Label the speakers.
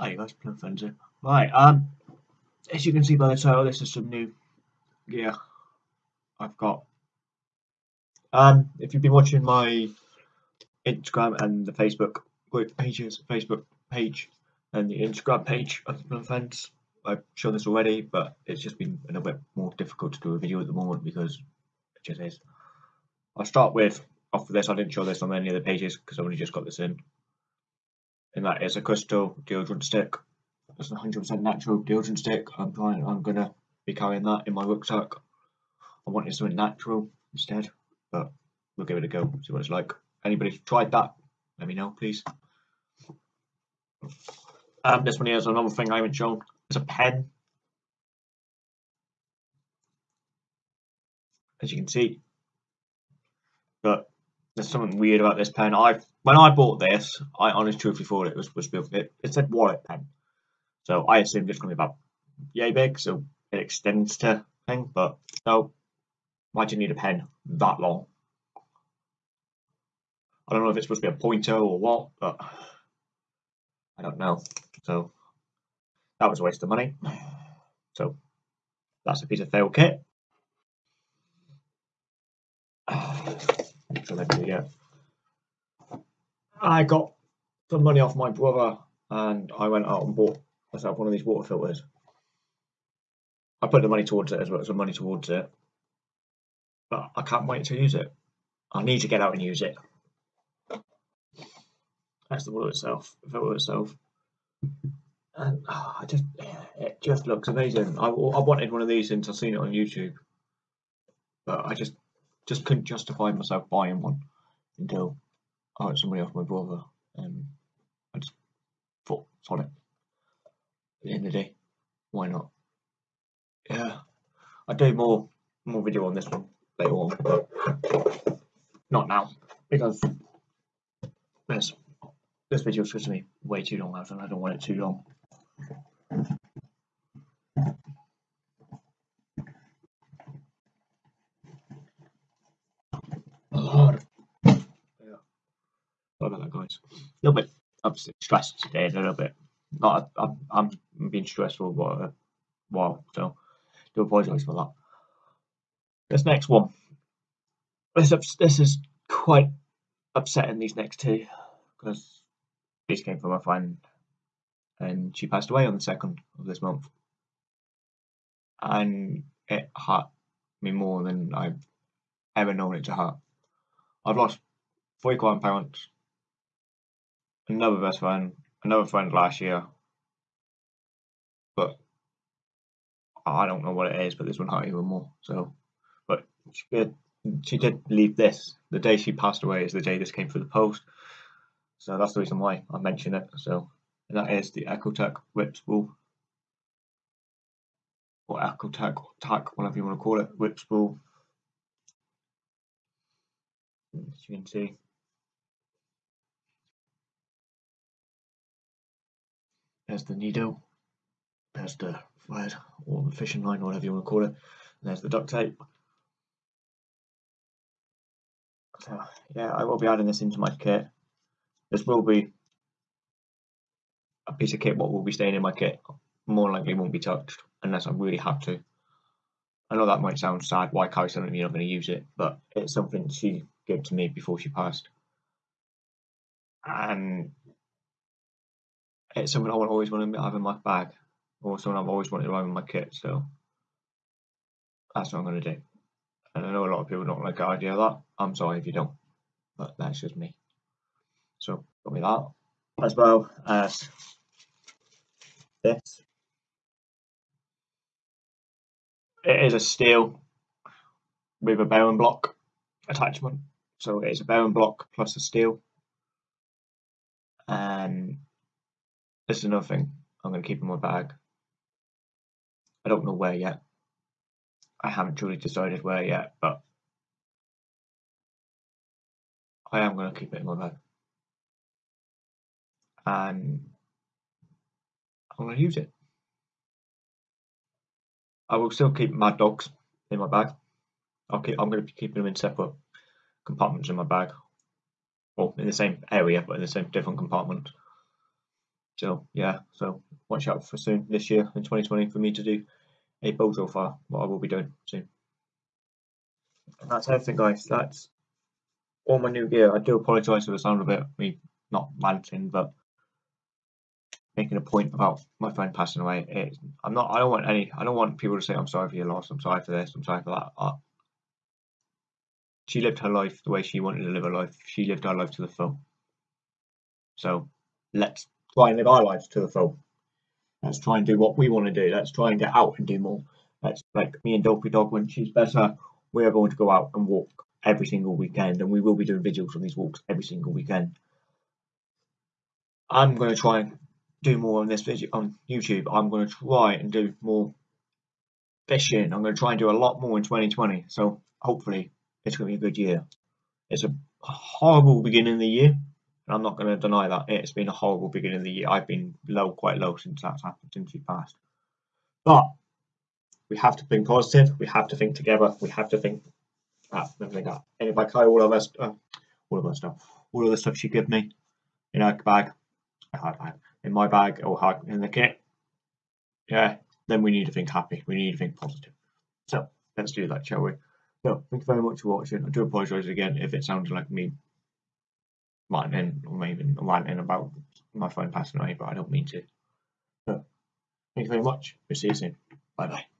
Speaker 1: Hi guys, Plum Frenzy. Right, um, as you can see by the title, this is some new gear I've got. Um, if you've been watching my Instagram and the Facebook group pages, Facebook page and the Instagram page of Plum Fence, I've shown this already, but it's just been a little bit more difficult to do a video at the moment because it just is. I'll start with, off of this, I didn't show this on any of the pages because I've only just got this in and that is a crystal deodorant stick. It's a 100% natural deodorant stick. I'm trying. I'm gonna be carrying that in my rucksack. I wanted something natural instead, but we'll give it a go. See what it's like. Anybody tried that? Let me know, please. Um, this one here is another thing I haven't shown. It's a pen. As you can see, but there's something weird about this pen. I when I bought this, I honestly truthfully thought it was was it, it said wallet pen, so I assumed it's to be about yay big, so it extends to thing. But no, why do you need a pen that long? I don't know if it's supposed to be a pointer or what, but I don't know. So that was a waste of money. So that's a piece of fail kit. So let's yeah. I got some money off my brother and I went out and bought myself one of these water filters. I put the money towards it as well as the money towards it. But I can't wait to use it. I need to get out and use it. That's the water itself, filter itself. And oh, I just, it just looks amazing. I, I wanted one of these since I've seen it on YouTube. But I just, just couldn't justify myself buying one until I got somebody off my brother, and I just thought, sod it. At the end of the day, why not? Yeah, I'll do more more video on this one later on, but not now because this this video is going to be way too long, and I don't want it too long. Sorry about that, guys. A little bit obviously stressed today, a little bit. Not, I'm, I'm being stressful for a while, so do apologise for that. This next one, this this is quite upsetting. These next two, because these came from a friend, and she passed away on the second of this month, and it hurt me more than I've ever known it to hurt. I've lost three grandparents another best friend, another friend last year. But I don't know what it is, but this one hurt even more. So, but she did, she did leave this. The day she passed away is the day this came through the post. So that's the reason why I mention it. So, and that is the Ecotech Whip Spool. Or Ecotech, Tac, whatever you want to call it, Whip Spool. As you can see, There's the needle. There's the thread or the fishing line, or whatever you want to call it. And there's the duct tape. So yeah, I will be adding this into my kit. This will be a piece of kit what will be staying in my kit. More likely won't be touched unless I really have to. I know that might sound sad, why carry something you're not going to use it, but it's something she gave to me before she passed. And it's something I would always want to have in my bag, or something I've always wanted to have in my kit. So that's what I'm going to do. And I know a lot of people don't like the idea of that. I'm sorry if you don't, but that's just me. So got me that as well as this. It is a steel with a bearing block attachment. So it's a bearing block plus a steel. And this is another thing I'm going to keep in my bag. I don't know where yet. I haven't truly decided where yet, but I am going to keep it in my bag. And I'm going to use it. I will still keep my Dogs in my bag. I'll keep, I'm going to be keeping them in separate compartments in my bag. Or in the same area, but in the same different compartment So yeah, so watch out for soon this year in 2020 for me to do a Bojo file, what I will be doing soon. And that's everything guys, that's all my new gear. I do apologise for the sound of it, me not ranting, but making a point about my friend passing away. It, I'm not. I don't want any. I don't want people to say I'm sorry for your loss. I'm sorry for this. I'm sorry for that. She lived her life the way she wanted to live her life. She lived her life to the full. So let's try and live our lives to the full. Let's try and do what we want to do. Let's try and get out and do more. Let's like me and Dopey Dog when she's better. We're going to go out and walk every single weekend, and we will be doing videos on these walks every single weekend. I'm going to try and do more on this video on YouTube. I'm going to try and do more fishing. I'm going to try and do a lot more in 2020. So hopefully it's going to be a good year. It's a horrible beginning of the year, and I'm not going to deny that. It's been a horrible beginning of the year. I've been low, quite low since that's happened, since we passed. But we have to think positive. We have to think together. We have to think that. And if I carry all of us, uh, all of us stuff, all of the stuff she gave me in her bag, in my bag or in the kit, yeah, then we need to think happy. We need to think positive. So let's do that, shall we? So thank you very much for watching. I do apologise again if it sounded like me ranting or maybe ranting about my phone passing away, but I don't mean to. So thank you very much. We'll see you soon. Bye bye.